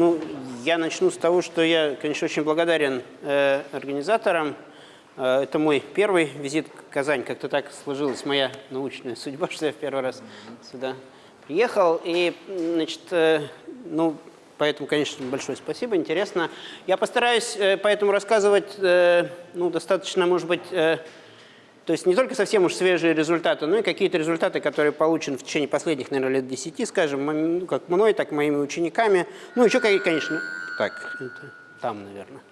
Ну, я начну с того, что я, конечно, очень благодарен э, организаторам. Э, это мой первый визит в Казань. Как-то так сложилась моя научная судьба, что я в первый раз сюда приехал. И, значит, э, ну, поэтому, конечно, большое спасибо, интересно. Я постараюсь э, поэтому рассказывать, э, ну, достаточно, может быть, э, то есть не только совсем уж свежие результаты, но и какие-то результаты, которые получены в течение последних, наверное, лет 10, скажем, ну, как мной, так и моими учениками. Ну, еще, конечно, так, это там, наверное.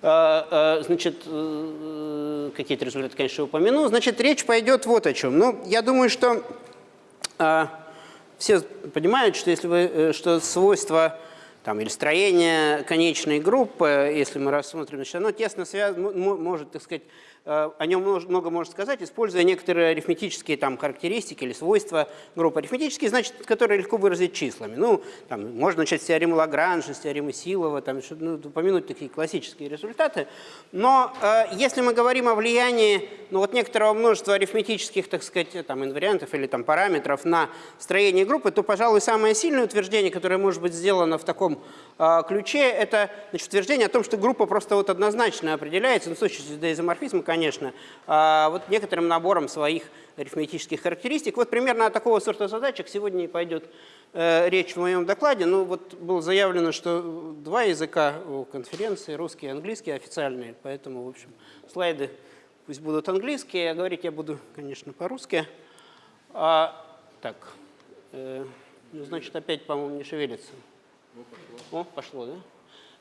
А, а, значит, э, какие-то результаты, конечно, упомяну. Значит, речь пойдет вот о чем. Ну, я думаю, что а, все понимают, что если вы, э, что свойства там, или строение конечной группы, если мы рассмотрим, значит, оно тесно связано, может, так сказать, о нем много можно сказать, используя некоторые арифметические там, характеристики или свойства группы. Арифметические, значит, которые легко выразить числами. Ну, там, можно начать с теоремы Лагранжа, с теоремы Силова, там, ну, упомянуть такие классические результаты. Но э, если мы говорим о влиянии ну, вот некоторого множества арифметических, так сказать, там, инвариантов или там, параметров на строение группы, то, пожалуй, самое сильное утверждение, которое может быть сделано в таком э, ключе, это значит, утверждение о том, что группа просто вот однозначно определяется, ну, с точки зрения изоморфизма, конечно, а, вот некоторым набором своих арифметических характеристик. Вот примерно о такого сорта задачек сегодня и пойдет э, речь в моем докладе. Ну вот было заявлено, что два языка у конференции, русский и английский официальные, поэтому, в общем, слайды пусть будут английские, а говорить я буду, конечно, по-русски. А, так, э, ну, значит, опять, по-моему, не шевелится. О, пошло, да?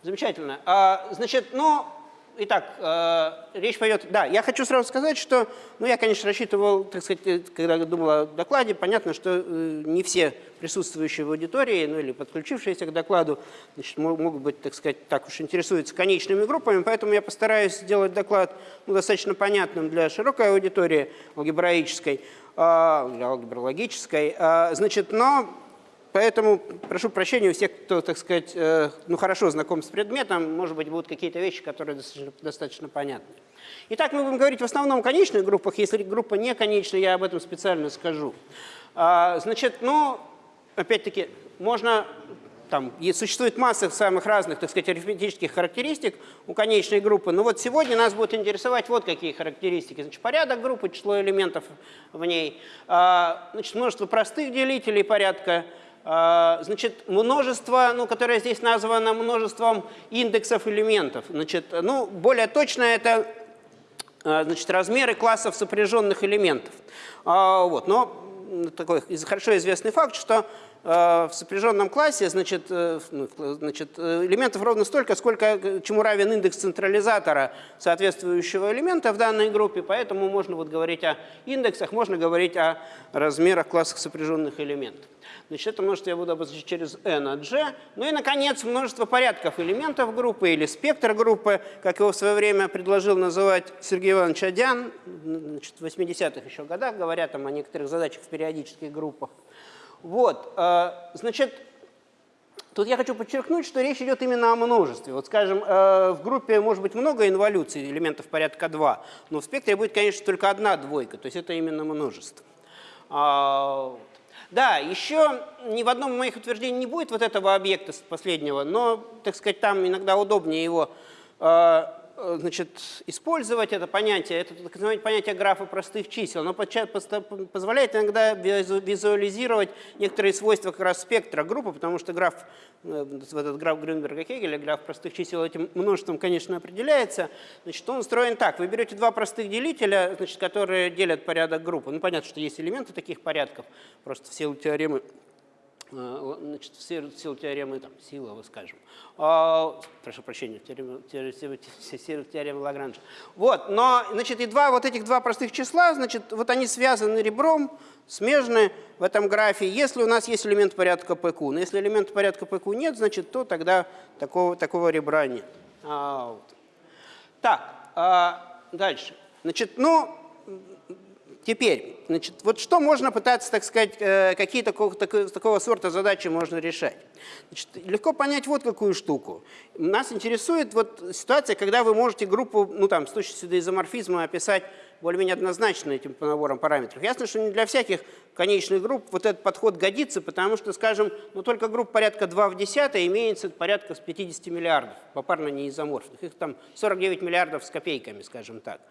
Замечательно. А, значит, ну, Итак, э, речь пойдет... Да, я хочу сразу сказать, что, ну, я, конечно, рассчитывал, так сказать, э, когда думал о докладе, понятно, что э, не все присутствующие в аудитории, ну, или подключившиеся к докладу, значит, могут быть, так сказать, так уж интересуются конечными группами, поэтому я постараюсь сделать доклад ну, достаточно понятным для широкой аудитории алгебраической, э, алгебрологической. Э, значит, но Поэтому прошу прощения у всех, кто, так сказать, э, ну, хорошо знаком с предметом, может быть, будут какие-то вещи, которые достаточно, достаточно понятны. Итак, мы будем говорить в основном о конечных группах. Если группа не конечная, я об этом специально скажу. А, значит, ну, опять-таки, можно там существует масса самых разных, так сказать, арифметических характеристик у конечной группы. Но вот сегодня нас будет интересовать вот какие характеристики. Значит, порядок группы, число элементов в ней, а, значит, множество простых делителей порядка, значит, множество, ну, которое здесь названо множеством индексов элементов. Значит, ну, более точно это а, значит, размеры классов сопряженных элементов. А, вот, но такой хорошо известный факт, что в сопряженном классе значит, э, ну, значит, элементов ровно столько, сколько, чему равен индекс централизатора соответствующего элемента в данной группе. Поэтому можно вот говорить о индексах, можно говорить о размерах классов сопряженных элементов. Значит, это множество я буду обозначать через n от g. Ну и, наконец, множество порядков элементов группы или спектр группы, как его в свое время предложил называть Сергей Иванович Адян, значит, в 80-х еще годах, говоря там о некоторых задачах в периодических группах. Вот, э, значит, Тут я хочу подчеркнуть, что речь идет именно о множестве. Вот, скажем, э, в группе может быть много инволюций, элементов порядка 2, но в спектре будет, конечно, только одна двойка, то есть это именно множество. А, да, еще ни в одном из моих утверждений не будет вот этого объекта последнего, но, так сказать, там иногда удобнее его э, значит, использовать это понятие, это так называемое понятие графа простых чисел, оно позволяет иногда визуализировать некоторые свойства как раз спектра группы, потому что граф, э, в этот граф Грюнберга-Кегеля, граф простых чисел этим множеством, конечно, определяется. Значит, он устроен так. Вы берете два простых делителя, значит, которые делят порядок группы. Ну, понятно, что есть элементы таких порядков, просто в силу теоремы Э, значит, в силу теоремы там, Силова, скажем. А, прошу прощения, теорема, теорема, теорема Лагранжа. Вот, но, значит, и два вот этих два простых числа, значит, вот они связаны ребром, смежны в этом графе, если у нас есть элемент порядка PQ. Но если элемента порядка PQ нет, значит, то тогда такого, такого ребра нет. А, вот. Так, а, дальше. Значит, ну, Теперь, значит, вот что можно пытаться, так сказать, э, какие такого, такого, такого сорта задачи можно решать? Значит, легко понять вот какую штуку. Нас интересует вот ситуация, когда вы можете группу, ну там, с точностью до изоморфизма описать более-менее однозначно этим по наборам параметров. Ясно, что не для всяких конечных групп вот этот подход годится, потому что, скажем, ну только групп порядка 2 в 10 имеется порядка с 50 миллиардов, попарно неизоморфных. Их там 49 миллиардов с копейками, скажем так.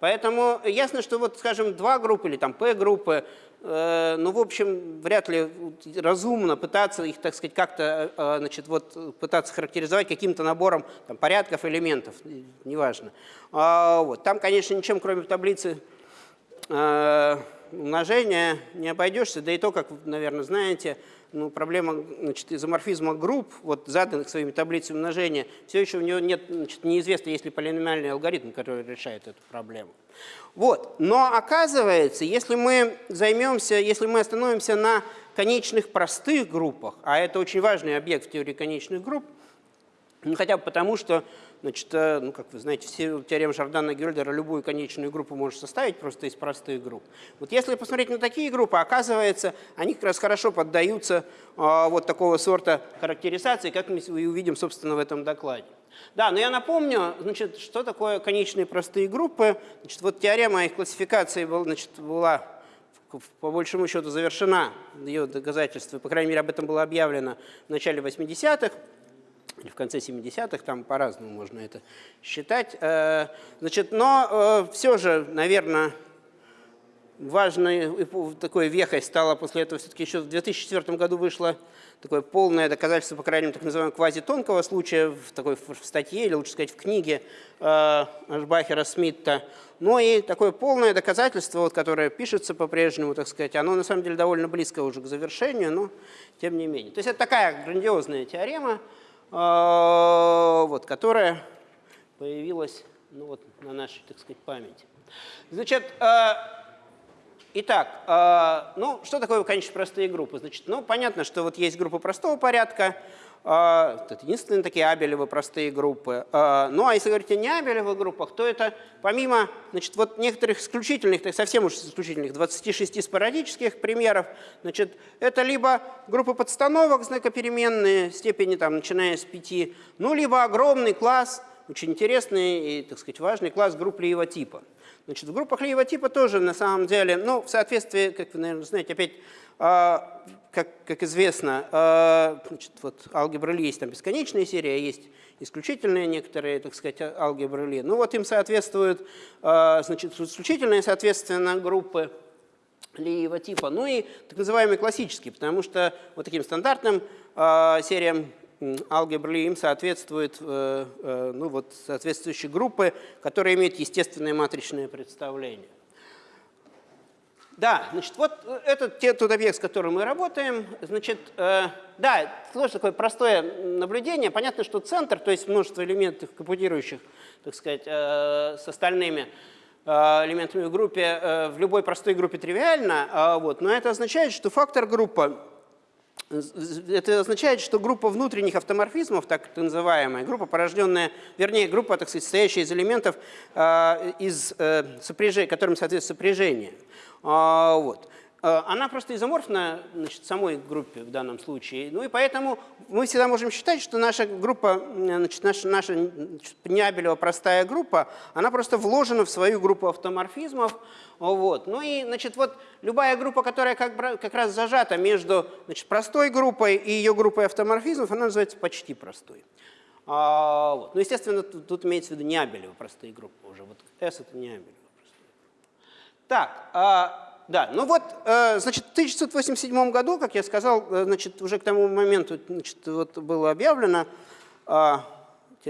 Поэтому ясно, что вот, скажем, два группы или там P-группы, э, ну, в общем, вряд ли разумно пытаться их, так сказать, как-то, э, значит, вот пытаться характеризовать каким-то набором там, порядков элементов, неважно. А, вот. Там, конечно, ничем, кроме таблицы э, умножения не обойдешься, да и то, как, наверное, знаете, ну, проблема значит, изоморфизма групп, вот заданных своими таблицами умножения, все еще у него нет, значит, неизвестно, есть ли полиномиальный алгоритм, который решает эту проблему. Вот. Но оказывается, если мы займемся, если мы остановимся на конечных простых группах, а это очень важный объект в теории конечных групп, ну, хотя бы потому, что Значит, э, ну, как вы знаете, все теорема Жордана Гюльдера любую конечную группу может составить просто из простых групп. Вот если посмотреть на такие группы, оказывается, они как раз хорошо поддаются а, вот такого сорта характеризации, как мы увидим, собственно, в этом докладе. Да, но я напомню, значит, что такое конечные простые группы. Значит, вот теорема их классификации был, значит, была по большему счету завершена, ее доказательство, по крайней мере, об этом было объявлено в начале 80-х или в конце 70-х, там по-разному можно это считать. Э, значит, но э, все же, наверное, важной такой вехой стало после этого все-таки еще в 2004 году вышло такое полное доказательство, по крайней мере, так называемого квазитонкого случая в такой в статье, или лучше сказать в книге э, Ашбахера Смитта. Но и такое полное доказательство, вот, которое пишется по-прежнему, так сказать, оно на самом деле довольно близко уже к завершению, но тем не менее. То есть это такая грандиозная теорема, вот, которая появилась ну, вот, на нашей, так сказать, памяти. Значит, а, итак, а, ну, что такое, конечно, простые группы? Значит, ну, понятно, что вот есть группы простого порядка, а, это единственные такие абелевы простые группы. А, ну а если говорить о неабелевых группах, то это помимо значит, вот некоторых исключительных, так совсем уж исключительных, 26 спорадических примеров, значит, это либо группы подстановок знакопеременные, степени там, начиная с 5, ну либо огромный класс, очень интересный и, так сказать, важный класс групп Лиева типа. Значит, в группах Лиева типа тоже на самом деле, ну, в соответствии, как вы, наверное, знаете, опять а, как, как известно, а, значит, вот алгебра Ли есть там бесконечная серия, есть исключительные некоторые, так сказать, алгебры Ли. Ну вот им соответствуют, а, значит, исключительные, соответственно, группы Лиева типа, ну и так называемые классические, потому что вот таким стандартным сериям алгебры им соответствуют э, э, ну, вот, соответствующие группы, которые имеют естественное матричное представление. Да, значит, вот э, этот тот объект, с которым мы работаем, значит, э, да, тоже такое простое наблюдение. Понятно, что центр, то есть множество элементов, компутирующих, так сказать, э, с остальными э, элементами в группе, э, в любой простой группе тривиально, э, вот, но это означает, что фактор группа, это означает, что группа внутренних автоморфизмов, так называемая, группа, порожденная, вернее, группа, так сказать, состоящая из элементов, э, из, э, сопряжения, которым соответствует сопряжение, а, вот. А, она просто изоморфна значит, самой группе в данном случае. Ну и поэтому мы всегда можем считать, что наша группа, значит, наша, наша Нябелева простая группа, она просто вложена в свою группу автоморфизмов. Вот. Ну и значит, вот любая группа, которая как, как раз зажата между значит, простой группой и ее группой автоморфизмов, она называется почти простой. А, вот. Ну, естественно, тут, тут имеется в виду Нябелева простые группы уже. Вот S это Нябелева. Так, а, да, ну вот, э, значит, в 1987 году, как я сказал, э, значит, уже к тому моменту значит, вот было объявлено, а,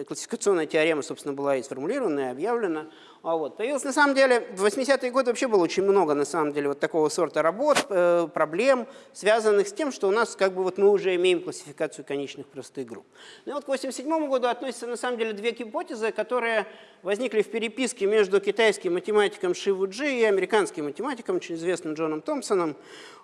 классификационная теорема, собственно, была и сформулирована, и объявлена. А вот. Появилось, на самом деле, в 80-е годы вообще было очень много, на самом деле, вот такого сорта работ, э, проблем, связанных с тем, что у нас, как бы, вот мы уже имеем классификацию конечных простых групп. Ну и вот к 87 году относятся, на самом деле, две гипотезы, которые возникли в переписке между китайским математиком Шивуджи и американским математиком, очень известным Джоном Томпсоном.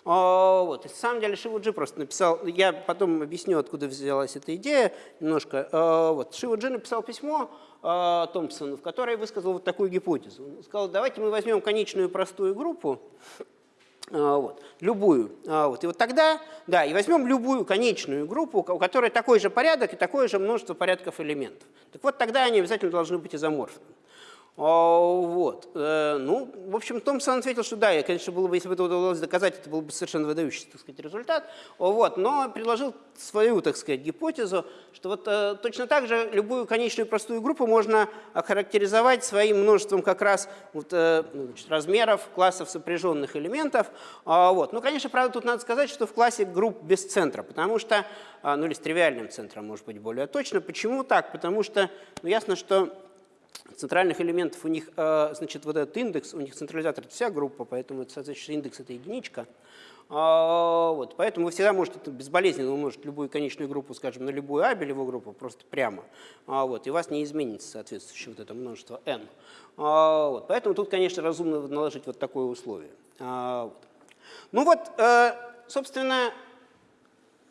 А, вот. на самом деле Шивуджи просто написал, я потом объясню, откуда взялась эта идея немножко. А, вот. Шивуджи написал письмо а, Томпсону, в которой высказал вот такую гипотезу. Он сказал, давайте мы возьмем конечную простую группу, А, вот, любую. А, вот. И вот тогда, да, и возьмем любую конечную группу, у которой такой же порядок и такое же множество порядков элементов. Так вот, тогда они обязательно должны быть изоморфны. А, вот. Э, ну, в общем, Томпсон ответил, что да, я, конечно, было бы, если бы это удалось доказать, это был бы совершенно выдающийся, так сказать, результат. Вот. Но предложил свою, так сказать, гипотезу, что вот э, точно так же любую конечную простую группу можно охарактеризовать своим множеством как раз вот, э, ну, значит, размеров классов сопряженных элементов. А, вот. Ну, конечно, правда, тут надо сказать, что в классе групп без центра, потому что, а, ну или с тривиальным центром, может быть, более точно. Почему так? Потому что, ну, ясно, что центральных элементов у них, э, значит, вот этот индекс, у них централизатор – это вся группа, поэтому соответствующий индекс – это единичка. А, вот, поэтому вы всегда можете безболезненно умножить любую конечную группу, скажем, на любую абелевую группу, просто прямо. А, вот, и у вас не изменится соответствующее вот это множество n. А, вот, поэтому тут, конечно, разумно наложить вот такое условие. Вот. Ну вот, э, собственно,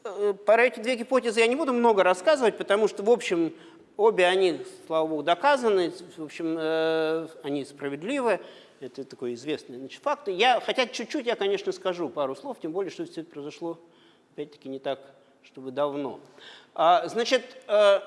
э, про эти две гипотезы я не буду много рассказывать, потому что, в общем, Обе они, слава богу, доказаны, в общем, э, они справедливы. Это такой известный значит, факт. Я, хотя чуть-чуть я, конечно, скажу пару слов, тем более, что все это произошло, опять-таки, не так, чтобы давно. А, значит, э,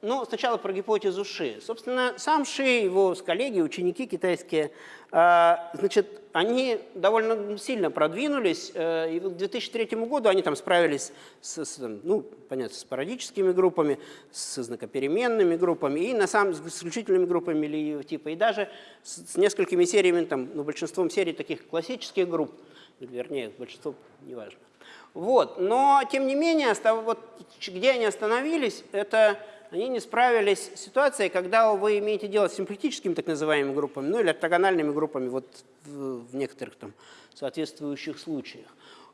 ну, сначала про гипотезу Ши. Собственно, сам Ши, его коллеги, ученики китайские, а, значит, они довольно сильно продвинулись, э, и к 2003 году они там справились с, с, ну, понятно, с парадическими группами, с знакопеременными группами и на самом с исключительными группами или типа, и даже с, с несколькими сериями, там, ну, большинством серий таких классических групп, вернее, большинство, неважно. Вот, но, тем не менее, вот, где они остановились, это они не справились с ситуацией, когда вы имеете дело с симплектическими так называемыми группами, ну или ортогональными группами вот в, в некоторых там соответствующих случаях.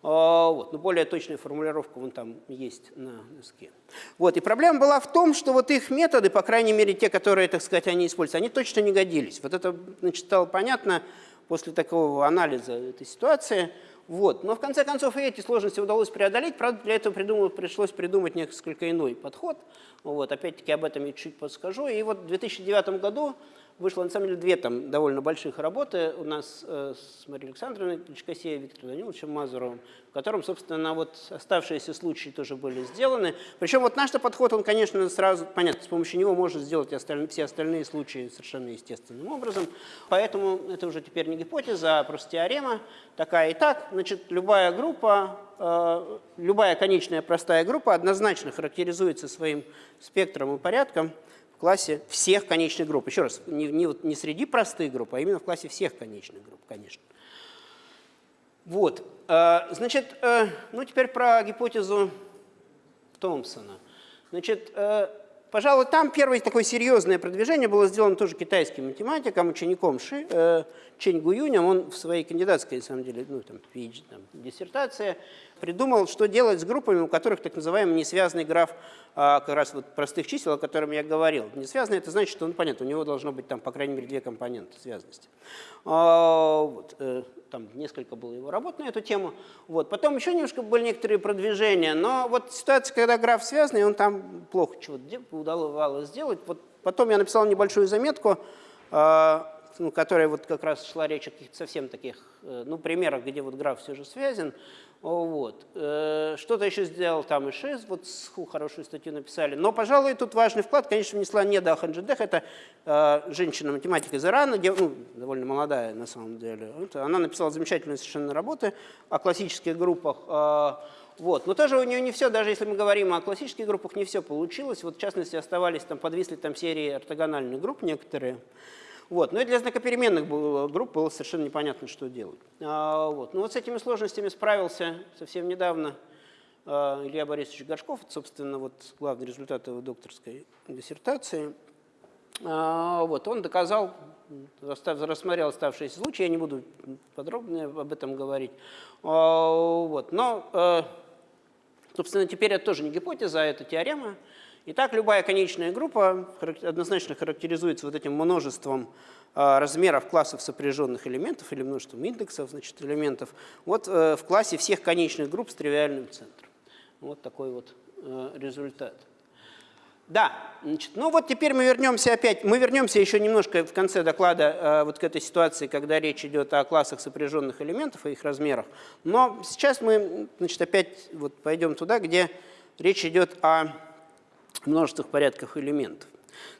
А, вот, но более точная формулировка вон там есть на доске. Вот, и проблема была в том, что вот их методы, по крайней мере те, которые, так сказать, они используют, они точно не годились. Вот это значит, стало понятно после такого анализа этой ситуации. Вот. Но в конце концов и эти сложности удалось преодолеть. Правда, для этого придумал, пришлось придумать несколько иной подход. Вот. Опять-таки об этом я чуть подскажу. И вот в 2009 году Вышло, на самом деле, две там довольно больших работы у нас э, с Марией Александровной Кличкосеей Виктором Даниловичем Мазуровым, в котором, собственно, вот оставшиеся случаи тоже были сделаны. Причем вот наш подход, он, конечно, сразу, понятно, с помощью него можно сделать остальные, все остальные случаи совершенно естественным образом. Поэтому это уже теперь не гипотеза, а просто теорема такая и так. Значит, любая группа, э, любая конечная простая группа однозначно характеризуется своим спектром и порядком, классе всех конечных групп. Еще раз, не, не, не среди простых групп, а именно в классе всех конечных групп, конечно. Вот, э, значит, э, ну теперь про гипотезу Томпсона. Значит, э, пожалуй, там первое такое серьезное продвижение было сделано тоже китайским математиком, учеником Ши, Чень Гуюнем. Он в своей кандидатской, на самом деле, ну, там, PhD, там, диссертации придумал, что делать с группами, у которых так называемый несвязанный граф а, как раз вот простых чисел, о котором я говорил. Несвязанный – это значит, что, ну, понятно, у него должно быть там, по крайней мере, две компоненты связанности. А, вот, э, там несколько было его работ на эту тему. Вот. Потом еще немножко были некоторые продвижения, но вот ситуация, когда граф связанный, он там плохо чего-то удавалось сделать. Вот потом я написал небольшую заметку, а, ну, которая вот как раз шла речь о каких-то совсем таких, э, ну, примерах, где вот граф все же связан. Вот. Э, что-то еще сделал там и ШИС, вот хорошую статью написали. Но, пожалуй, тут важный вклад, конечно, внесла не Даханджидех, это э, женщина-математик из Ирана, ну, довольно молодая на самом деле. Вот, она написала замечательные совершенно работы о классических группах. Э, вот. Но тоже у нее не все, даже если мы говорим о классических группах, не все получилось. Вот, в частности, оставались там, подвисли там серии ортогональных групп некоторые. Вот. Но и для знакопеременных групп было совершенно непонятно, что делать. А, вот. Но вот с этими сложностями справился совсем недавно а, Илья Борисович Горшков, это, собственно, вот главный результат его докторской диссертации. А, вот. Он доказал, рассмотрел оставшиеся случаи, я не буду подробно об этом говорить. А, вот. Но, собственно, теперь это тоже не гипотеза, а это теорема. Итак, любая конечная группа однозначно характеризуется вот этим множеством а, размеров классов сопряженных элементов или множеством индексов значит, элементов вот э, в классе всех конечных групп с тривиальным центром. Вот такой вот э, результат. Да, значит, ну вот теперь мы вернемся опять, мы вернемся еще немножко в конце доклада э, вот к этой ситуации, когда речь идет о классах сопряженных элементов и их размерах. Но сейчас мы значит, опять вот пойдем туда, где речь идет о множествах порядках элементов.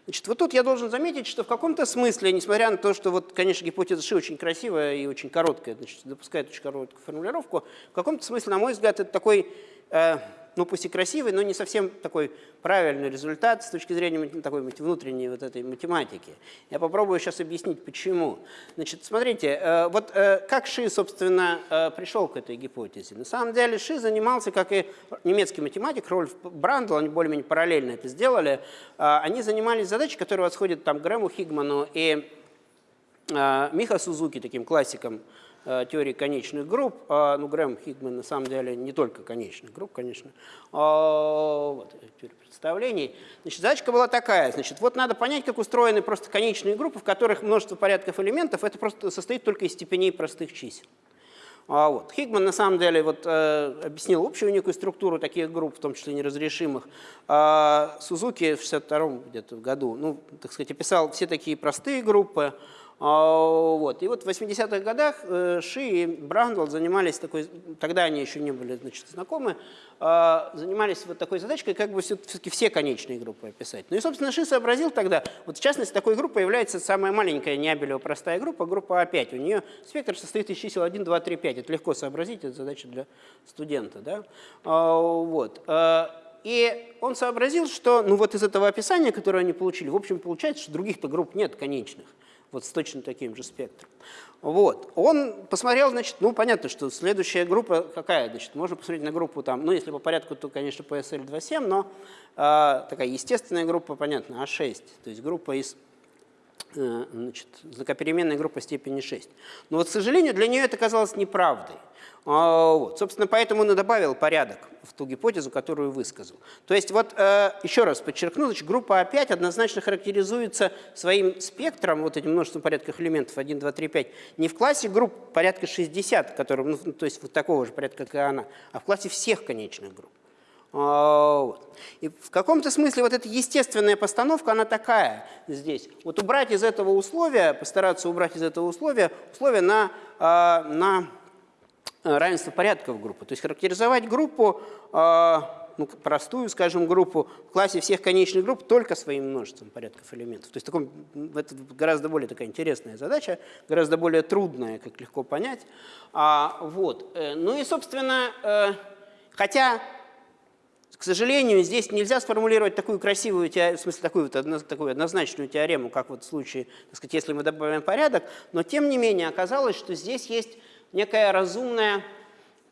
Значит, вот тут я должен заметить, что в каком-то смысле, несмотря на то, что, вот, конечно, гипотеза Ши очень красивая и очень короткая, значит, допускает очень короткую формулировку, в каком-то смысле, на мой взгляд, это такой э, ну пусть и красивый, но не совсем такой правильный результат с точки зрения такой внутренней вот этой математики. Я попробую сейчас объяснить, почему. Значит, смотрите, э, вот э, как Ши, собственно, э, пришел к этой гипотезе. На самом деле Ши занимался, как и немецкий математик Рольф Брандл, они более-менее параллельно это сделали, они занимались задачей, которая восходит там Грэму Хигману и Миха Сузуки, таким классиком теории конечных групп. А, ну, Грэм Хигман на самом деле не только конечных групп, конечно. А, вот, теория представлений. Значит, задачка была такая. Значит, вот надо понять, как устроены просто конечные группы, в которых множество порядков элементов. Это просто состоит только из степеней простых чисел. А вот. Хигман на самом деле вот, э, объяснил общую некую структуру таких групп, в том числе неразрешимых. А Сузуки в 62 где-то году, ну, так сказать, описал все такие простые группы. А, вот. И вот в 80-х годах э, Ши и Брандл занимались такой, тогда они еще не были значит, знакомы, а, занимались вот такой задачкой, как бы все-таки все конечные группы описать. Ну и, собственно, Ши сообразил тогда, вот в частности, такой группой является самая маленькая неабелева простая группа, группа А5. У нее спектр состоит из чисел 1, 2, 3, 5. Это легко сообразить, это задача для студента. Да? А, вот. И он сообразил, что ну вот из этого описания, которое они получили, в общем, получается, что других-то групп нет конечных вот с точно таким же спектром. Вот. Он посмотрел, значит, ну, понятно, что следующая группа какая, значит, можно посмотреть на группу там, ну, если по порядку, то, конечно, PSL 2.7, но э, такая естественная группа, понятно, А6, то есть группа из значит, знакопеременная группа степени 6. Но вот, к сожалению, для нее это казалось неправдой. А, вот. Собственно, поэтому он и добавил порядок в ту гипотезу, которую высказал. То есть, вот э, еще раз подчеркну, значит, группа А5 однозначно характеризуется своим спектром, вот этим множеством порядков элементов 1, 2, 3, 5, не в классе групп порядка 60, которым, ну, то есть вот такого же порядка, как и она, а в классе всех конечных групп. А. И в каком-то смысле вот эта естественная постановка, она такая здесь. Вот убрать из этого условия, постараться убрать из этого условия, условия на, а, на Э, равенство порядков группы. То есть характеризовать группу, э, ну, простую, скажем, группу в классе всех конечных групп только своим множеством порядков элементов. То есть таком, это гораздо более такая интересная задача, гораздо более трудная, как легко понять. А, вот. Э, ну и, собственно, хотя к сожалению, здесь нельзя сформулировать такую красивую, в смысле такую, вот, такую однозначную теорему, как вот в случае, так сказать, если мы добавим порядок, но тем не менее оказалось, что здесь есть некая разумная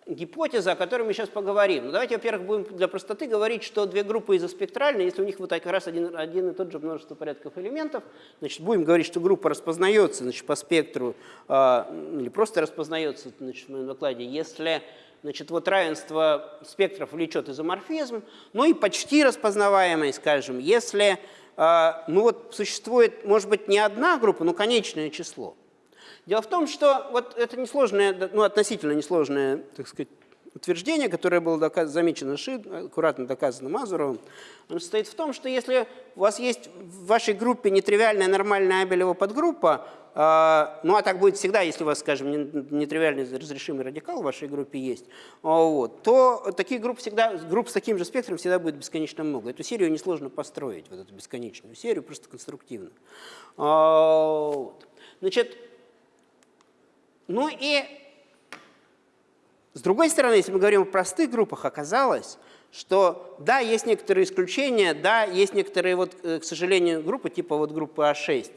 гипотеза, о которой мы сейчас поговорим. Ну, давайте, во-первых, будем для простоты говорить, что две группы изоспектральные, если у них вот как раз один, один и тот же множество порядков элементов, значит, будем говорить, что группа распознается значит, по спектру, э, или просто распознается значит, в моем докладе, если значит, вот равенство спектров влечет изоморфизм, ну и почти распознаваемый, скажем, если э, ну вот существует, может быть, не одна группа, но конечное число. Дело в том, что вот это несложное, ну, относительно несложное, так сказать, утверждение, которое было доказ, замечено Ши, аккуратно доказано Мазуровым, оно состоит в том, что если у вас есть в вашей группе нетривиальная нормальная Абелева подгруппа, ну а так будет всегда, если у вас, скажем, нетривиальный разрешимый радикал в вашей группе есть, вот, то таких групп всегда, групп с таким же спектром всегда будет бесконечно много. Эту серию несложно построить, вот эту бесконечную серию, просто конструктивно. Вот. Значит, ну и с другой стороны, если мы говорим о простых группах, оказалось, что да, есть некоторые исключения, да, есть некоторые, вот, э, к сожалению, группы, типа вот группы А6,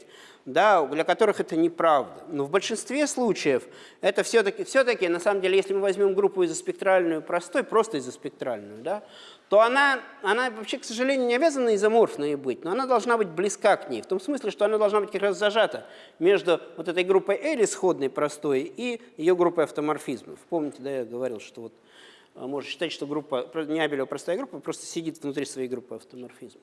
да, для которых это неправда. Но в большинстве случаев это все-таки, все-таки, на самом деле, если мы возьмем группу изоспектральную простой, просто изоспектральную, да, то она, она вообще, к сожалению, не обязана изоморфной быть, но она должна быть близка к ней, в том смысле, что она должна быть как раз зажата между вот этой группой L исходной простой и ее группой автоморфизмов. Помните, да, я говорил, что вот а, можно считать, что группа, не Абелева простая группа, просто сидит внутри своей группы автоморфизмов.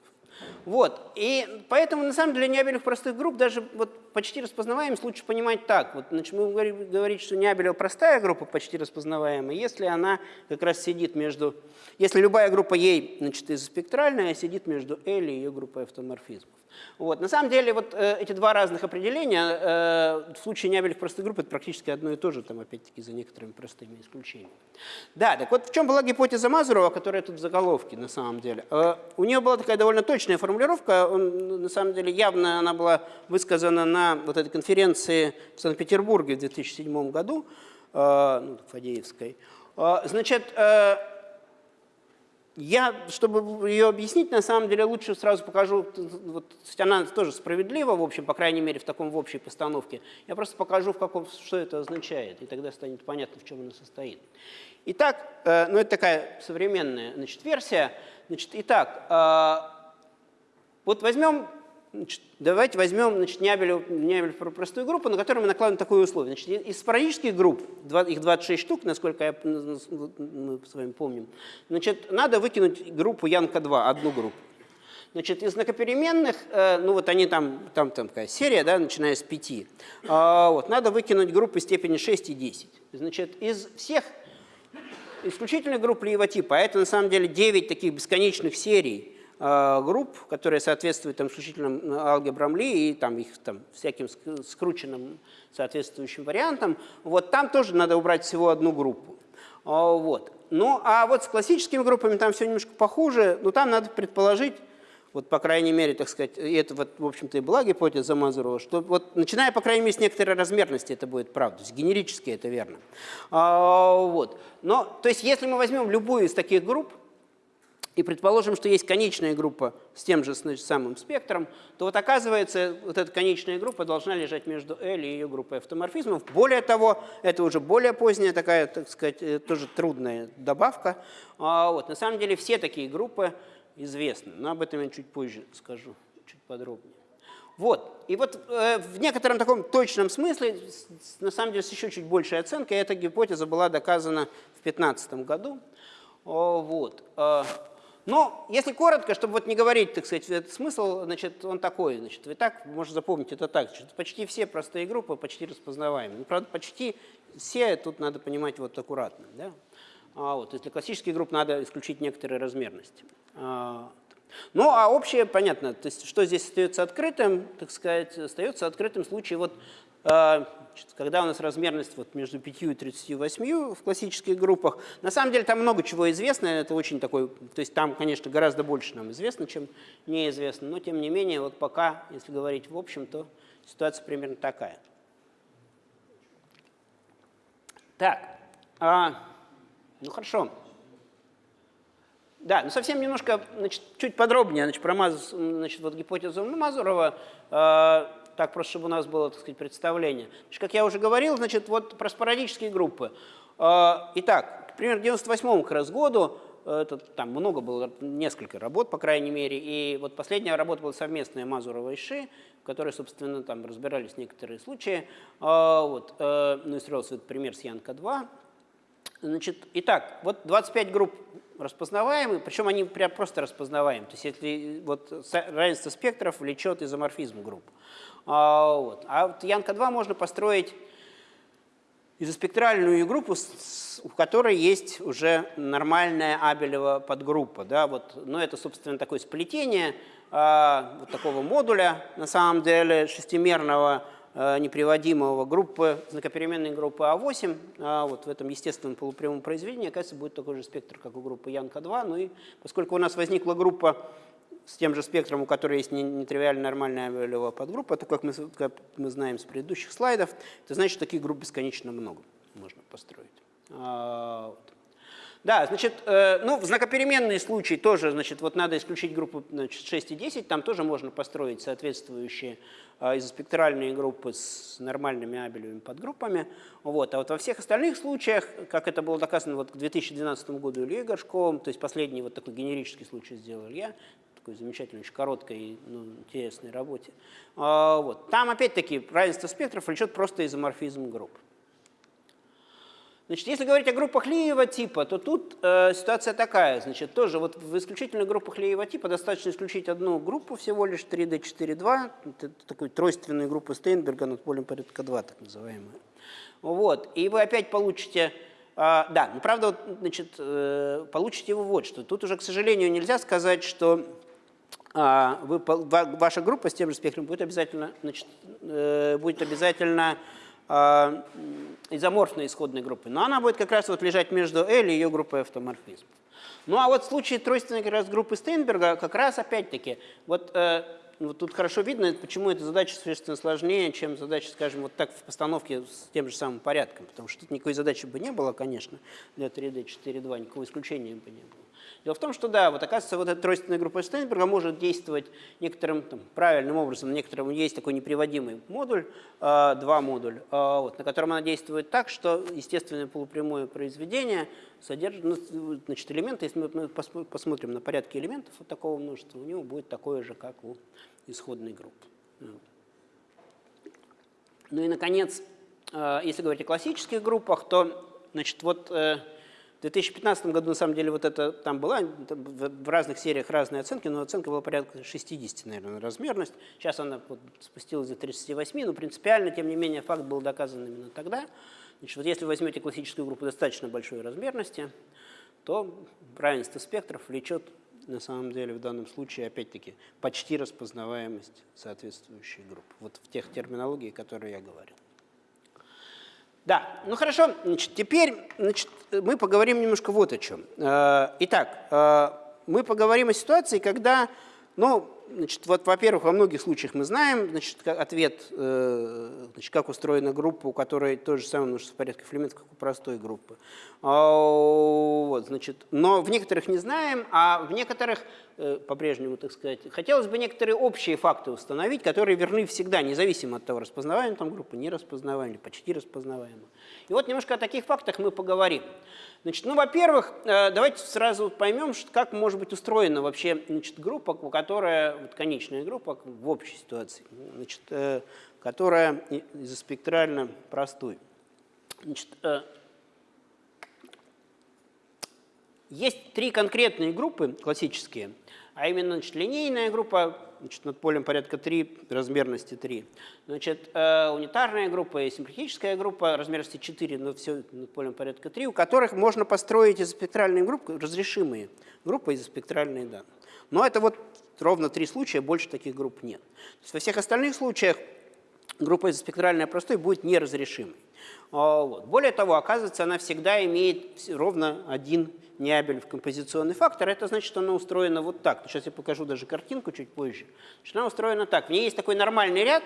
Вот. И поэтому, на самом деле, неабелев простых групп даже вот почти распознаваемость лучше понимать так. Вот, значит, мы говорим, говорить, что неабелева простая группа почти распознаваемая, если она как раз сидит между... Если любая группа ей, значит, изоспектральная, сидит между L и ее группой автоморфизмов. Вот. На самом деле вот э, эти два разных определения э, в случае неабелевых простых групп это практически одно и то же, там опять-таки за некоторыми простыми исключениями. Да, так вот в чем была гипотеза Мазурова, которая тут в заголовке на самом деле. Э, у нее была такая довольно точная формулировка, он, на самом деле явно она была высказана на вот этой конференции в Санкт-Петербурге в 2007 году, э, ну, Фадеевской. Э, значит, э, я, чтобы ее объяснить, на самом деле лучше сразу покажу, вот, она тоже справедлива, в общем, по крайней мере, в таком в общей постановке. Я просто покажу, в каком, что это означает, и тогда станет понятно, в чем она состоит. Итак, э, ну это такая современная значит, версия. Значит, итак, э, вот возьмем Значит, давайте возьмем значит, Нябелев, Нябелев простую группу, на которую мы накладываем такое условие. Значит, из спорадических групп, их 26 штук, насколько я, мы с вами помним, значит, надо выкинуть группу Янка-2, одну группу. Значит, из многопеременных, э, ну вот они там, там, там такая серия, да, начиная с 5, э, вот, надо выкинуть группы степени 6 и 10. Значит, из всех исключительно групп Лиева типа, а это на самом деле 9 таких бесконечных серий, групп, которые соответствуют там, исключительным э, алгебрам Ли и там, их там, всяким скрученным соответствующим вариантам, вот там тоже надо убрать всего одну группу. А, вот. Ну, а вот с классическими группами там все немножко похуже, но там надо предположить, вот по крайней мере, так сказать, и это вот, в общем-то, и была гипотеза Мазурова, что вот начиная, по крайней мере, с некоторой размерности это будет правда, генерически это верно. А, вот. Но, то есть, если мы возьмем любую из таких групп, и предположим, что есть конечная группа с тем же значит, самым спектром, то вот оказывается, вот эта конечная группа должна лежать между L и ее группой автоморфизмов. Более того, это уже более поздняя такая, так сказать, э, тоже трудная добавка. А вот, на самом деле все такие группы известны, но об этом я чуть позже скажу, чуть подробнее. Вот. И вот э, в некотором таком точном смысле, с, на самом деле с еще чуть большей оценкой, эта гипотеза была доказана в 2015 году. О, вот. Но если коротко, чтобы вот не говорить, так сказать, этот смысл, значит, он такой, значит, вы так можете запомнить это так, значит, почти все простые группы почти распознаваемы. Ну, правда, почти все, тут надо понимать вот аккуратно, да. А вот, для классических групп надо исключить некоторые размерности. А, ну, а общее, понятно, то есть что здесь остается открытым, так сказать, остается открытым в случае вот когда у нас размерность вот между 5 и 38 в классических группах, на самом деле там много чего известно, это очень такой, то есть там, конечно, гораздо больше нам известно, чем неизвестно, но тем не менее, вот пока, если говорить в общем, то ситуация примерно такая. Так, а, ну хорошо. Да, ну совсем немножко, значит, чуть подробнее, значит, про Маз, значит, вот гипотезу Мазурова. Э, так просто, чтобы у нас было, так сказать, представление. Значит, как я уже говорил, значит, вот про спорадические группы. А, итак, примерно к 98 как раз году, э, это, там много было, несколько работ, по крайней мере, и вот последняя работа была совместная Мазурова и Ши, в которой, собственно, там разбирались некоторые случаи. А, вот, э, ну, и строился этот пример с Янка-2. Значит, итак, вот 25 групп распознаваемы, причем они прям просто распознаваемы. То есть если вот равенство спектров влечет изоморфизм групп. А, вот. а вот Янка-2 можно построить изоспектральную группу, у которой есть уже нормальная Абелева подгруппа. Да, вот, но это, собственно, такое сплетение а, вот такого модуля, на самом деле, шестимерного, неприводимого группы, знакопеременной группы А8, а вот в этом естественном полупрямом произведении, оказывается, будет такой же спектр, как у группы Янка-2. Ну и поскольку у нас возникла группа с тем же спектром, у которой есть нетривиально нормальная Абелева подгруппа, то, как мы, как мы знаем с предыдущих слайдов, это значит, что таких групп бесконечно много можно построить. А. Да, значит, э, ну, в знакопеременные случаи тоже, значит, вот надо исключить группу значит, 6 и 10, там тоже можно построить соответствующие э, изоспектральные группы с нормальными абелевыми подгруппами. Вот. А вот во всех остальных случаях, как это было доказано вот к 2012 году Ильей Горшковым, то есть последний вот такой генерический случай сделал я, такой замечательной, очень короткой и ну, интересной работе. А, вот. Там опять-таки равенство спектров влечет просто изоморфизм групп. Значит, если говорить о группах Лиева типа, то тут э, ситуация такая. Значит, тоже вот в исключительных группах Лиева типа достаточно исключить одну группу всего лишь 3D, 4, Это такой тройственную группу Стейнберга над полем порядка 2, так называемую. Вот. И вы опять получите... Э, да, ну, правда, вот, значит, э, получите вы вот что. Тут уже, к сожалению, нельзя сказать, что э, вы, ваша группа с тем же спектром будет обязательно, значит, э, будет обязательно изоморфной исходной группы. Но она будет как раз вот лежать между L и ее группой автоморфизмов. Ну а вот в случае тройственной как раз группы Стейнберга как раз опять-таки, вот, э, вот тут хорошо видно, почему эта задача существенно сложнее, чем задача, скажем, вот так в постановке с тем же самым порядком. Потому что тут никакой задачи бы не было, конечно, для 3D 4.2, никакого исключения бы не было. Дело в том, что да, вот оказывается, вот эта тройственная группа Стейнберга может действовать некоторым там, правильным образом. Некоторым есть такой неприводимый модуль, э, два модуль, э, вот, на котором она действует так, что естественное полупрямое произведение содержит ну, значит, элементы. Если мы посмотрим на порядки элементов вот такого множества, у него будет такое же, как у исходной группы. Ну и, наконец, э, если говорить о классических группах, то значит, вот э, 2015 году, на самом деле, вот это там была, в разных сериях разные оценки, но оценка была порядка 60, наверное, размерность. Сейчас она вот спустилась до 38, но принципиально, тем не менее, факт был доказан именно тогда. Значит, вот если возьмете классическую группу достаточно большой размерности, то равенство спектров влечет на самом деле в данном случае, опять-таки, почти распознаваемость соответствующей группы. Вот в тех терминологии, которые я говорил. Да, ну хорошо, значит, теперь значит, мы поговорим немножко вот о чем. Э, итак, э, мы поговорим о ситуации, когда, ну, Значит, вот, во-первых, во многих случаях мы знаем значит, ответ, э, значит, как устроена группа, у которой то же самое множество порядков элементов, как у простой группы. А, вот, значит, но в некоторых не знаем, а в некоторых, э, по-прежнему, так сказать, хотелось бы некоторые общие факты установить, которые верны всегда, независимо от того, распознаваема там группа, не распознаваема или почти распознаваема. И вот немножко о таких фактах мы поговорим. Значит, ну, во-первых, э, давайте сразу поймем, как может быть устроена вообще значит, группа, которая, вот конечная группа в общей ситуации, значит, э, которая изоспектрально простой. Значит, э, есть три конкретные группы классические, а именно значит, линейная группа, значит, над полем порядка 3, размерности 3. Значит, э, унитарная группа и симплихическая группа размерности 4, но все над полем порядка 3, у которых можно построить изоспектральные группы, разрешимые группы изоспектральные данные. Но это вот ровно три случая, больше таких групп нет. То есть во всех остальных случаях группа изоспектральная простой будет неразрешимой. А, вот. Более того, оказывается, она всегда имеет ровно один неабель в композиционный фактор. Это значит, что она устроена вот так. Сейчас я покажу даже картинку чуть позже. Значит, она устроена так. В ней есть такой нормальный ряд,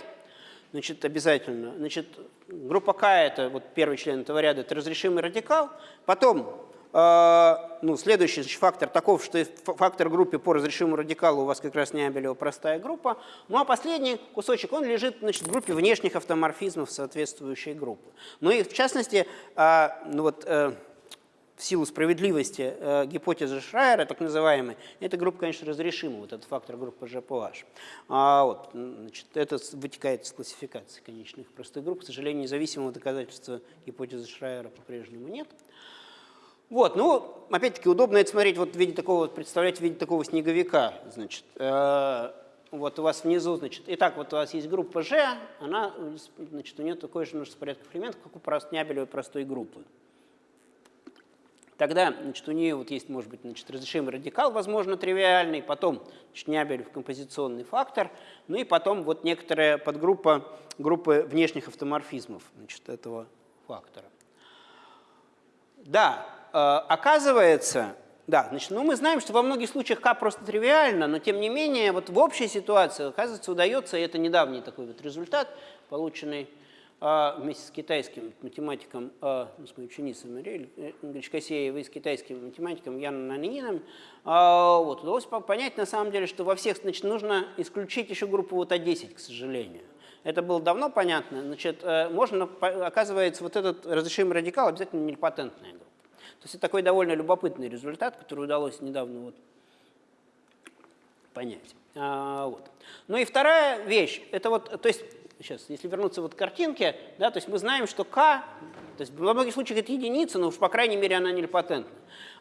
значит, обязательно. Значит, группа К – это вот первый член этого ряда, это разрешимый радикал. Потом ну, следующий значит, фактор таков, что фактор группы по разрешимому радикалу у вас как раз неабелева простая группа. Ну а последний кусочек, он лежит значит, в группе внешних автоморфизмов соответствующей группы. Ну и в частности, э, ну вот, э, в силу справедливости э, гипотезы Шрайера, так называемой, эта группа, конечно, разрешима, вот этот фактор группы GPOH. А вот, значит, это вытекает из классификации конечных простых групп. К сожалению, независимого доказательства гипотезы Шрайера по-прежнему нет. Вот, ну, опять-таки, удобно это смотреть вот в виде такого, представлять в виде такого снеговика, значит. Э, вот у вас внизу, значит, итак, вот у вас есть группа G, она, значит, у нее такое же множество порядков элементов, как у Нябелевой простой группы. Тогда значит, у нее вот есть, может быть, значит, разрешимый радикал, возможно, тривиальный, потом значит, Нябелев композиционный фактор, ну и потом вот некоторая подгруппа группы внешних автоморфизмов значит, этого фактора. Да, оказывается, да, значит, ну мы знаем, что во многих случаях К просто тривиально, но тем не менее вот в общей ситуации, оказывается, удается, и это недавний такой вот результат, полученный а, вместе с китайским математиком, а, ну, с моей ученицей Мариэль э, Гречкосеевой, с китайским математиком Яном Нанининым, а, вот, удалось понять на самом деле, что во всех значит, нужно исключить еще группу вот А10, к сожалению. Это было давно понятно. Значит, э, можно, оказывается, вот этот разрешимый радикал обязательно нельпатентная группа. То есть это такой довольно любопытный результат, который удалось недавно вот понять. А, вот. Ну и вторая вещь, это вот, то есть сейчас, если вернуться вот к картинке, да, то есть мы знаем, что k То есть во многих случаях это единица, но уж по крайней мере она нелепатентна.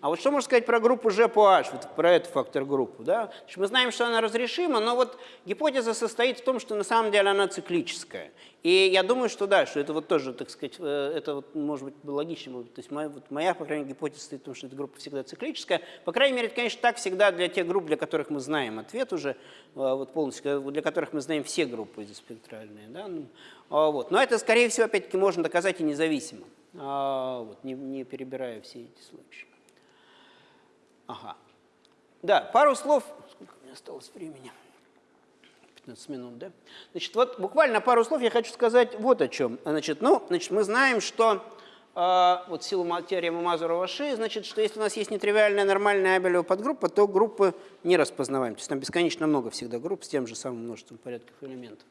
А вот что можно сказать про группу G вот про эту фактор-группу? Да? Мы знаем, что она разрешима, но вот гипотеза состоит в том, что на самом деле она циклическая. И я думаю, что да, что это вот тоже, так сказать, э, это вот может быть логично. То есть моя, вот моя, по крайней мере, гипотеза состоит в том, что эта группа всегда циклическая. По крайней мере, это, конечно, так всегда для тех групп, для которых мы знаем ответ уже, э, вот полностью, для которых мы знаем все группы изоспектральные. Да? Ну, а вот. Но это, скорее всего, опять-таки, можно доказать и независимо, а, вот, не, не перебирая все эти случаи. Ага. Да, пару слов. Сколько у меня осталось времени? 15 минут, да? Значит, вот буквально пару слов я хочу сказать вот о чем. Значит, ну, значит, мы знаем, что вот силу теоремы Мазурова-Ши, значит, что если у нас есть нетривиальная нормальная Абелева подгруппа, то группы не распознаваем. То есть там бесконечно много всегда групп с тем же самым множеством порядков элементов.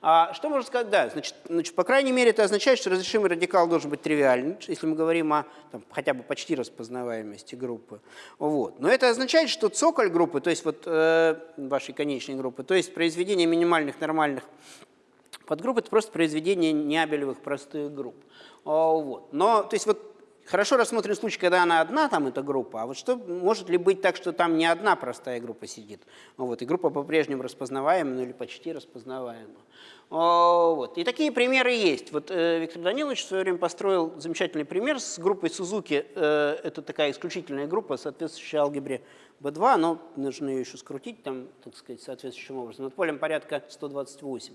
А что можно сказать? Да, значит, значит, по крайней мере, это означает, что разрешимый радикал должен быть тривиальным, если мы говорим о там, хотя бы почти распознаваемости группы. Вот. Но это означает, что цоколь группы, то есть вот э, вашей конечной группы, то есть произведение минимальных нормальных подгрупп, это просто произведение неабелевых простых групп. Вот. Но, то есть вот Хорошо рассмотрен случай, когда она одна, там эта группа, а вот что может ли быть так, что там не одна простая группа сидит, вот, и группа по-прежнему распознаваема, ну или почти распознаваема. Вот. И такие примеры есть. Вот э, Виктор Данилович в свое время построил замечательный пример с группой Сузуки. Э, это такая исключительная группа, соответствующая алгебре B2, но нужно ее еще скрутить там, так сказать, соответствующим образом. Над полем порядка 128.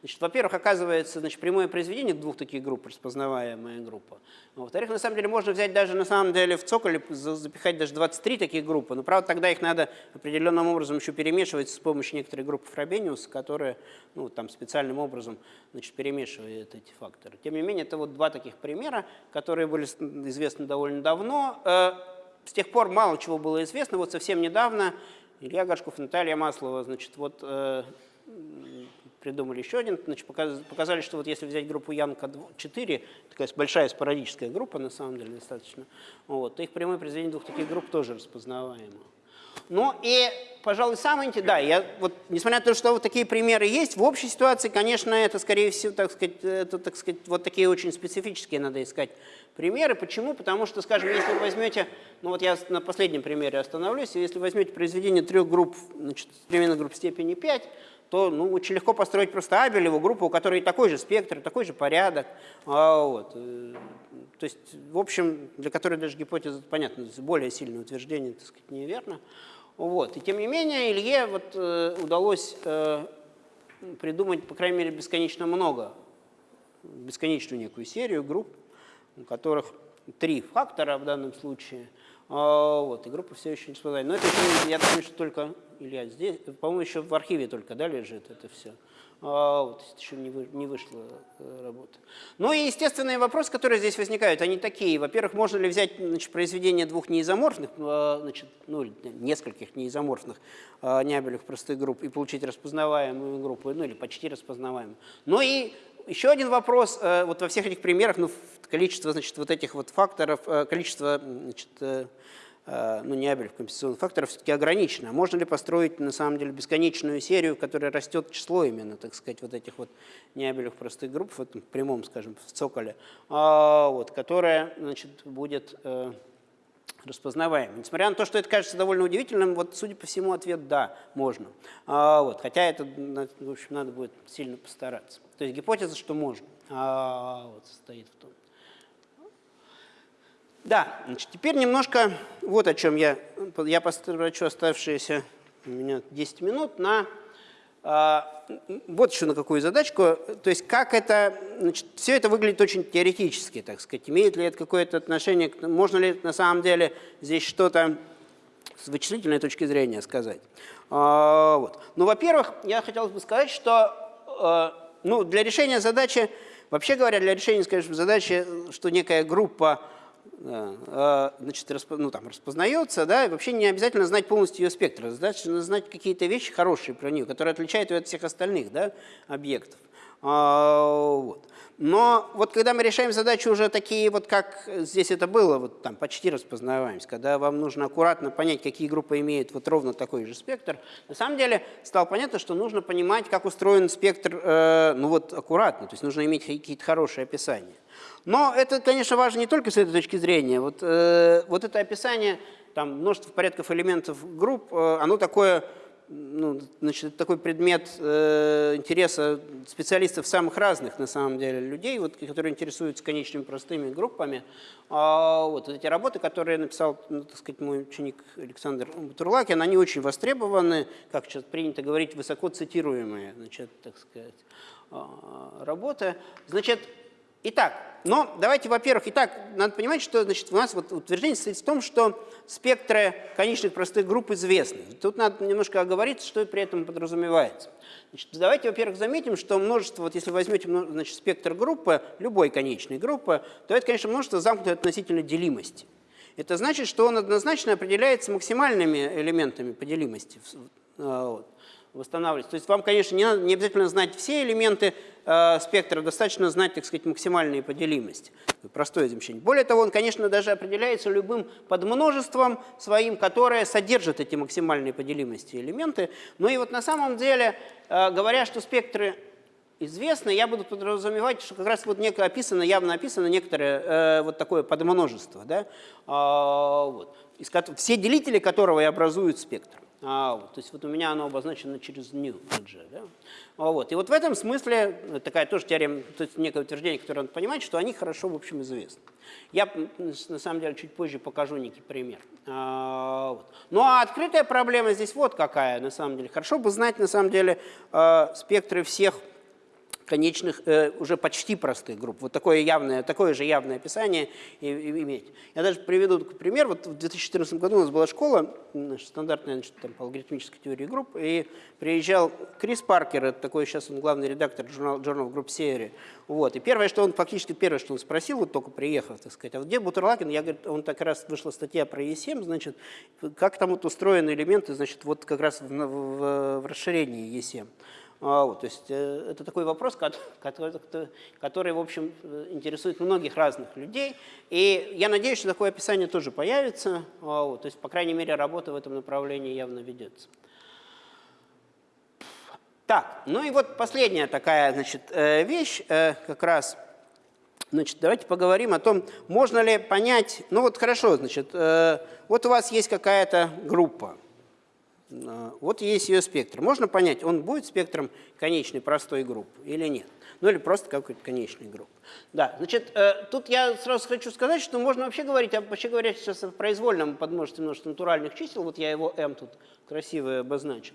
Значит, во-первых, оказывается, значит, прямое произведение двух таких групп, распознаваемая группа. Во-вторых, на самом деле можно взять даже на самом деле в цоколе, запихать даже 23 таких группы, но правда тогда их надо определенным образом еще перемешивать с помощью некоторой группы Фробениус, которая ну, там специальным образом значит, перемешивает эти факторы. Тем не менее, это вот два таких примера, которые были известны довольно давно. С тех пор мало чего было известно. Вот совсем недавно Илья Гашков, Наталья Маслова, значит, вот э, придумали еще один, значит, показали, что вот если взять группу Янка-4, такая большая спорадическая группа, на самом деле, достаточно, вот, то их прямое произведение двух таких групп тоже распознаваемо. Ну и, пожалуй, самое интересное, да, я вот, несмотря на то, что вот такие примеры есть, в общей ситуации, конечно, это, скорее всего, так сказать, это, так сказать, вот такие очень специфические надо искать примеры. Почему? Потому что, скажем, если вы возьмете, ну вот я на последнем примере остановлюсь, если возьмете произведение трех групп, значит, переменных групп степени 5, то ну, очень легко построить просто Абелеву группу, у которой такой же спектр, такой же порядок. А, вот. Э, то есть, в общем, для которой даже гипотеза, понятно, более сильное утверждение, так сказать, неверно. Вот. И тем не менее, Илье вот, э, удалось э, придумать, по крайней мере, бесконечно много, бесконечную некую серию групп, у которых три фактора в данном случае. А, вот, и группа все еще не всплывает. Но это я думаю, что только, Илья, здесь, по-моему, еще в архиве только да, лежит это все. А, вот, еще не, вы, не вышла э, работа. Ну и естественные вопросы, которые здесь возникают, они такие. Во-первых, можно ли взять значит, произведение двух неизоморфных, а, значит, ну, нескольких неизоморфных неабелевых простых групп и получить распознаваемую группу, ну или почти распознаваемую. Ну и еще один вопрос, э, вот во всех этих примерах, ну, количество, значит, вот этих вот факторов, э, количество, значит, э, ну, не Абелев, компенсационных факторов все-таки ограничено. Можно ли построить, на самом деле, бесконечную серию, в которой растет число именно, так сказать, вот этих вот неабелев простых групп, в этом прямом, скажем, в цоколе, а, вот, которая, значит, будет распознаваемый. Несмотря на то, что это кажется довольно удивительным, вот, судя по всему, ответ «да», можно. А, вот, хотя это, в общем, надо будет сильно постараться. То есть гипотеза, что можно, а, вот, состоит в том. Да, значит, теперь немножко вот о чем я, я потрачу оставшиеся у меня 10 минут на а, вот еще на какую задачку, то есть как это, значит, все это выглядит очень теоретически, так сказать, имеет ли это какое-то отношение, можно ли на самом деле здесь что-то с вычислительной точки зрения сказать. А, вот. Ну, во-первых, я хотел бы сказать, что а, ну, для решения задачи, вообще говоря, для решения, скажем, задачи, что некая группа а, значит, ну, там, распознается, да, и вообще не обязательно знать полностью ее спектр, достаточно знать какие-то вещи хорошие про нее, которые отличают ее от всех остальных да, объектов. А, вот. Но вот когда мы решаем задачи уже такие, вот как здесь это было, вот там почти распознаваемость, когда вам нужно аккуратно понять, какие группы имеют вот ровно такой же спектр, на самом деле стало понятно, что нужно понимать, как устроен спектр, э, ну вот аккуратно, то есть нужно иметь какие-то хорошие описания. Но это, конечно, важно не только с этой точки зрения. Вот, э, вот это описание, там множество порядков элементов групп, э, оно такое ну, значит, такой предмет э, интереса специалистов самых разных, на самом деле, людей, вот, которые интересуются конечными простыми группами. А, вот, эти работы, которые написал, ну, так сказать, мой ученик Александр Турлакин, они очень востребованы, как сейчас принято говорить, высоко цитируемые, значит, так сказать, а, работы. Значит, Итак, но давайте, во-первых, итак, надо понимать, что значит, у нас вот утверждение состоит в том, что спектры конечных простых групп известны. Тут надо немножко оговориться, что при этом подразумевается. Значит, давайте, во-первых, заметим, что множество, вот если возьмете значит, спектр группы, любой конечной группы, то это, конечно, множество замкнутой относительно делимости. Это значит, что он однозначно определяется максимальными элементами по делимости. Вот восстанавливать. То есть вам, конечно, не, надо, не обязательно знать все элементы э, спектра, достаточно знать, так сказать, максимальные поделимости. Простое замечание. Более того, он, конечно, даже определяется любым подмножеством своим, которое содержит эти максимальные поделимости элементы. Ну и вот на самом деле, э, говоря, что спектры известны, я буду подразумевать, что как раз вот некое описано, явно описано некоторое э, вот такое подмножество, да, а, вот, из, все делители которого и образуют спектр. А, то есть вот у меня оно обозначено через new. Да? А, вот, и вот в этом смысле э, такая тоже теорема, то есть некое утверждение, которое надо понимать, что они хорошо, в общем, известны. Я на самом деле чуть позже покажу некий пример. А, вот. Ну а открытая проблема здесь вот какая на самом деле. Хорошо бы знать на самом деле э, спектры всех конечных, э, уже почти простых групп. Вот такое, явное, такое же явное описание и, и иметь. Я даже приведу пример. Вот в 2014 году у нас была школа, значит, стандартная значит, там, по алгоритмической теории групп, и приезжал Крис Паркер, это такой сейчас он главный редактор журнала Journal Group Theory. Вот. И первое, что он, фактически первое, что он спросил, вот только приехав, так сказать, а где Бутерлакин? Я говорю, он так раз вышла статья про E7, значит, как там вот устроены элементы, значит, вот как раз в, в, в расширении E7. А, вот, то есть э, это такой вопрос, который, который, в общем, интересует многих разных людей. И я надеюсь, что такое описание тоже появится. А, вот, то есть, по крайней мере, работа в этом направлении явно ведется. Так, ну и вот последняя такая значит, э, вещь, э, как раз, значит, давайте поговорим о том, можно ли понять, ну вот хорошо, значит, вот у вас есть какая-то группа, вот есть ее спектр. Можно понять, он будет спектром конечной простой группы или нет. Ну или просто какой-то конечной группы. Да, значит, э, тут я сразу хочу сказать, что можно вообще говорить, а вообще говоря сейчас о произвольном подмножестве множества натуральных чисел, вот я его m тут красиво обозначил.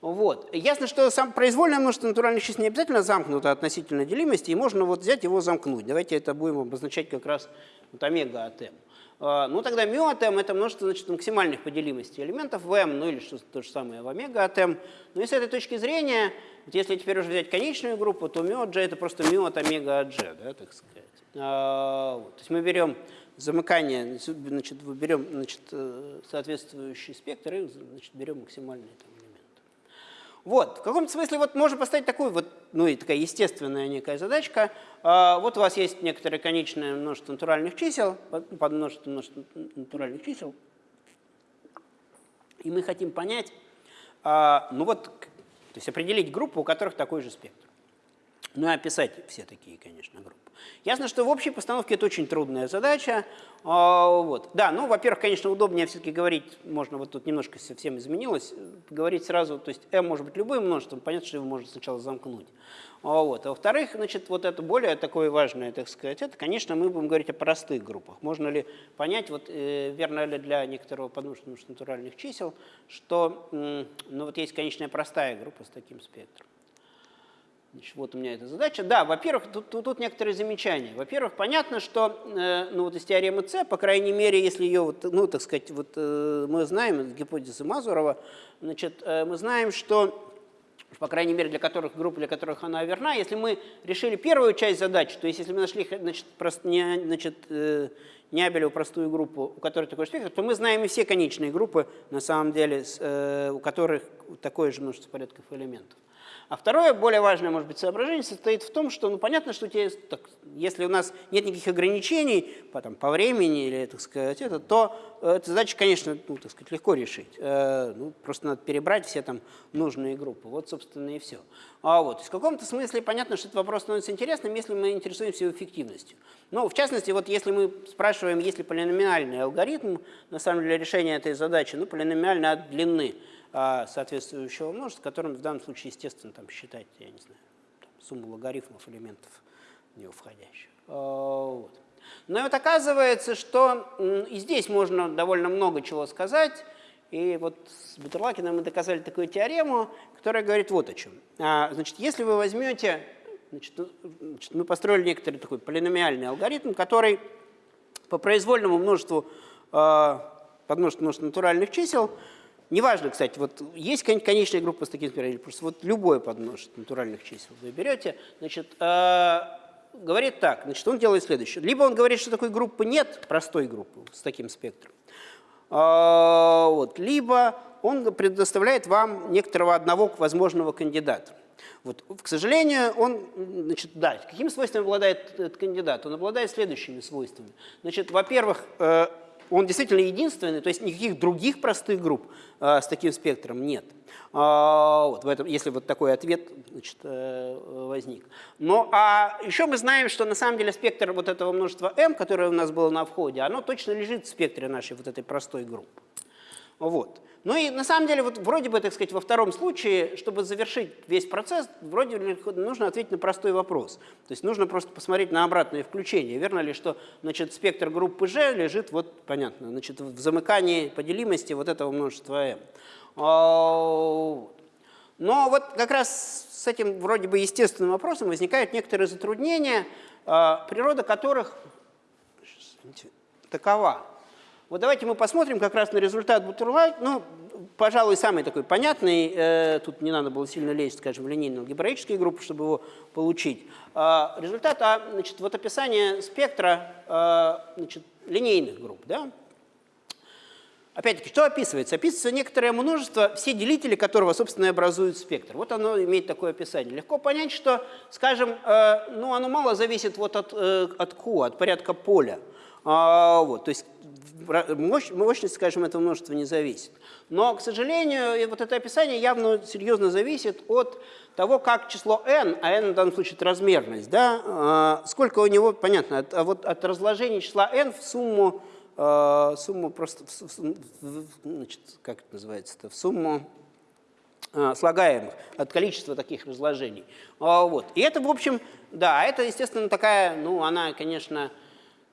Вот. Ясно, что сам произвольное множество натуральных чисел не обязательно замкнуто относительно делимости, и можно вот взять его замкнуть. Давайте это будем обозначать как раз вот омега от m. А, ну, тогда μ от m – это множество значит, максимальных поделимостей элементов в m, ну или что то же самое в омега от m. Ну и с этой точки зрения, вот если теперь уже взять конечную группу, то μ от g – это просто μ от омега от g, да, так сказать. А, вот. То есть мы берем замыкание, значит, берем значит, э, соответствующий спектр и значит, берем максимальные там, вот, в каком-то смысле вот можно поставить такую вот, ну и такая естественная некая задачка. А, вот у вас есть некоторое конечное множество натуральных чисел, под множество, множество натуральных чисел, и мы хотим понять, а, ну вот, то есть определить группу, у которых такой же спектр. Ну и описать все такие, конечно, группы. Ясно, что в общей постановке это очень трудная задача. А, вот. Да, ну, во-первых, конечно, удобнее все-таки говорить, можно, вот тут немножко совсем изменилось, говорить сразу, то есть m может быть любым множеством, понятно, что его можно сначала замкнуть. А, вот. А во-вторых, значит, вот это более такое важное, так сказать, это, конечно, мы будем говорить о простых группах. Можно ли понять, вот э, верно ли для некоторого подмножества натуральных чисел, что ну, вот есть конечная простая группа с таким спектром. Значит, вот у меня эта задача. Да, во-первых, тут, тут, тут некоторые замечания. Во-первых, понятно, что э, ну, вот из теоремы С, по крайней мере, если ее, вот, ну, так сказать, вот, э, мы знаем, гипотезы Мазурова, значит, э, мы знаем, что по крайней мере, для которых групп, для которых она верна. Если мы решили первую часть задачи, то есть если мы нашли значит, прост, не, значит, э, Нябелеву простую группу, у которой такой спектр, то мы знаем и все конечные группы, на самом деле, с, э, у которых такое же множество порядков элементов. А второе, более важное, может быть, соображение состоит в том, что, ну, понятно, что тебе, так, если у нас нет никаких ограничений по, там, по времени или, так сказать, это, то э, эту задачу, конечно, ну, так сказать, легко решить. Э, ну, просто надо перебрать все там нужные группы. Вот, собственно, и все. А вот, в каком-то смысле понятно, что этот вопрос становится интересным, если мы интересуемся его эффективностью. Ну, в частности, вот если мы спрашиваем, есть ли полиномиальный алгоритм, на самом деле, решения этой задачи, ну, полиномиальный от длины соответствующего множества, которым в данном случае, естественно, там считать, я не знаю, там, сумму логарифмов элементов в него входящих. А, вот. Но вот оказывается, что и здесь можно довольно много чего сказать. И вот с Бутерлакиным мы доказали такую теорему, которая говорит вот о чем. А, значит, если вы возьмете, значит, ну, значит, мы построили некоторый такой полиномиальный алгоритм, который по произвольному множеству, э, подмножеству множества натуральных чисел Неважно, кстати, вот есть конечная группа с таким спиралью, просто вот любое подмножество натуральных чисел вы берете, значит, э, говорит так, значит, он делает следующее. Либо он говорит, что такой группы нет, простой группы с таким спектром, э, вот, либо он предоставляет вам некоторого одного возможного кандидата. Вот, к сожалению, он, значит, да, какими свойствами обладает этот кандидат? Он обладает следующими свойствами. Значит, во-первых, э, он действительно единственный, то есть никаких других простых групп э, с таким спектром нет. А, вот, в этом, если вот такой ответ значит, э, возник. Но а еще мы знаем, что на самом деле спектр вот этого множества m, которое у нас было на входе, оно точно лежит в спектре нашей вот этой простой группы. Вот. Ну и на самом деле, вот вроде бы, так сказать, во втором случае, чтобы завершить весь процесс, вроде бы нужно ответить на простой вопрос. То есть нужно просто посмотреть на обратное включение. Верно ли, что значит, спектр группы G лежит, вот понятно, значит, в замыкании по делимости вот этого множества m. А, но вот как раз с этим вроде бы естественным вопросом возникают некоторые затруднения, а, природа которых такова. Вот давайте мы посмотрим как раз на результат Бутерлайт. Ну, пожалуй, самый такой понятный, э, тут не надо было сильно лезть, скажем, в линейные алгебраические группы, чтобы его получить. Э, результат, а, значит, вот описание спектра э, значит, линейных групп, да? Опять-таки, что описывается? Описывается некоторое множество, все делители которого, собственно, и образуют спектр. Вот оно имеет такое описание. Легко понять, что, скажем, э, ну, оно мало зависит вот от, э, от Q, от порядка поля. А, вот, то есть мощность, скажем, этого множества не зависит. Но, к сожалению, вот это описание явно серьезно зависит от того, как число n, а n в данном случае это размерность, да, а, сколько у него, понятно, от, а вот от разложения числа n в сумму, сумму просто, значит, как это называется-то, в сумму слагаемых, от количества таких разложений. Вот. И это, в общем, да, это, естественно, такая, ну, она, конечно,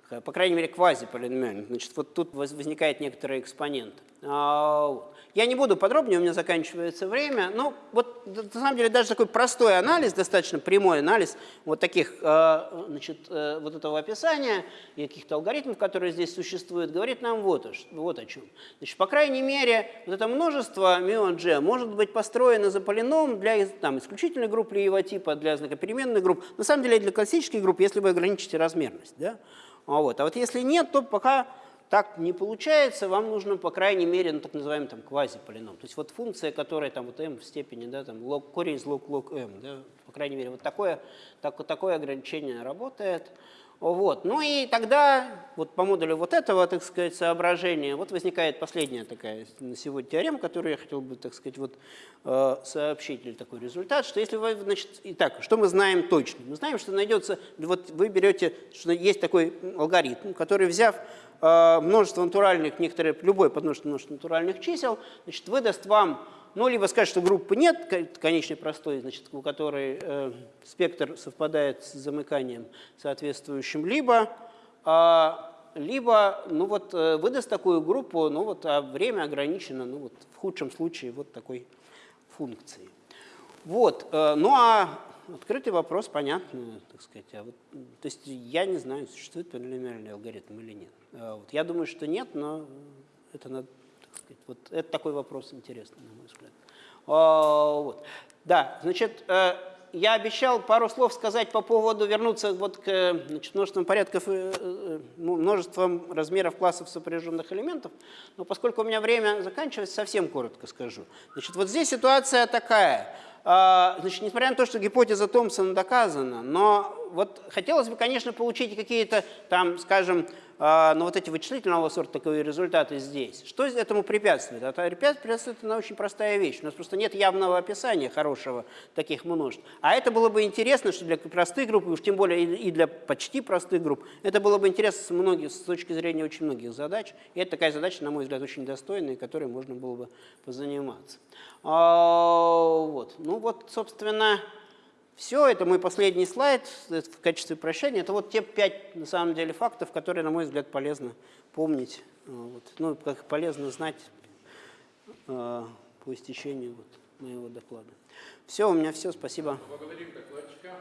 по крайней мере, квазиполиномиальных. Значит, вот тут возникает некоторый экспонент. А, я не буду подробнее, у меня заканчивается время. Но вот на самом деле даже такой простой анализ, достаточно прямой анализ вот таких, а, значит, э, вот этого описания и каких-то алгоритмов, которые здесь существуют, говорит нам вот, вот о чем. Значит, по крайней мере, вот это множество μ может быть построено за полином для там, исключительной группы Лиева типа, для знакопеременных групп. На самом деле для классических групп, если вы ограничите размерность. Да? А вот. а вот если нет, то пока так не получается, вам нужно, по крайней мере, ну, так называемый там квазиполином. То есть вот функция, которая там вот m в степени, да, там лог, корень из лог лог m, да, по крайней мере, вот такое, так, такое ограничение работает. Вот. Ну и тогда вот по модулю вот этого, так сказать, соображения, вот возникает последняя такая на сегодня теорема, которую я хотел бы, так сказать, вот э, сообщить, или такой результат, что если вы, значит, итак, что мы знаем точно? Мы знаем, что найдется, вот вы берете, что есть такой алгоритм, который, взяв э, множество натуральных, некоторые, любой подмножество множество натуральных чисел, значит, выдаст вам ну, либо сказать, что группы нет, конечной простой, значит, у которой э, спектр совпадает с замыканием соответствующим, либо, э, либо ну, вот, э, выдаст такую группу, ну, вот, а время ограничено, ну, вот, в худшем случае, вот такой функции. Вот, э, ну, а открытый вопрос, понятно, так сказать. А вот, то есть я не знаю, существует полиномиальный алгоритм или нет. А вот, я думаю, что нет, но это надо сказать. Вот это такой вопрос интересный, на мой взгляд. А, вот. Да, значит, э, я обещал пару слов сказать по поводу, вернуться вот к значит, множествам порядков, э, э, ну, множеством размеров классов сопряженных элементов, но поскольку у меня время заканчивается, совсем коротко скажу. Значит, вот здесь ситуация такая. а, значит, несмотря на то, что гипотеза Томпсона доказана, но вот хотелось бы, конечно, получить какие-то там, скажем, а, ну, вот эти вычислительного сорта таковые результаты здесь. Что этому препятствует? Это препятствует на очень простая вещь. У нас просто нет явного описания хорошего таких множеств. А это было бы интересно, что для простых групп, и уж тем более и для почти простых групп, это было бы интересно с, многих, с точки зрения очень многих задач. И это такая задача, на мой взгляд, очень достойная, которой можно было бы позаниматься. А, вот. Ну вот, собственно, все, это мой последний слайд в качестве прощания. Это вот те пять, на самом деле, фактов, которые, на мой взгляд, полезно помнить. А, вот. Ну, как полезно знать э, по истечению вот, моего доклада. Все, у меня все, спасибо. Благодарим докладчика.